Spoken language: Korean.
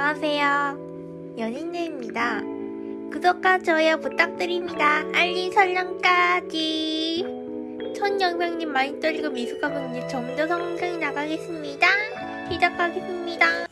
안녕하세요. 연인들입니다. 구독과 좋아요 부탁드립니다. 알림 설정까지. 첫 영상님 많이 떨리고 미숙하고 이제 점점 성장이 나가겠습니다. 시작하겠습니다.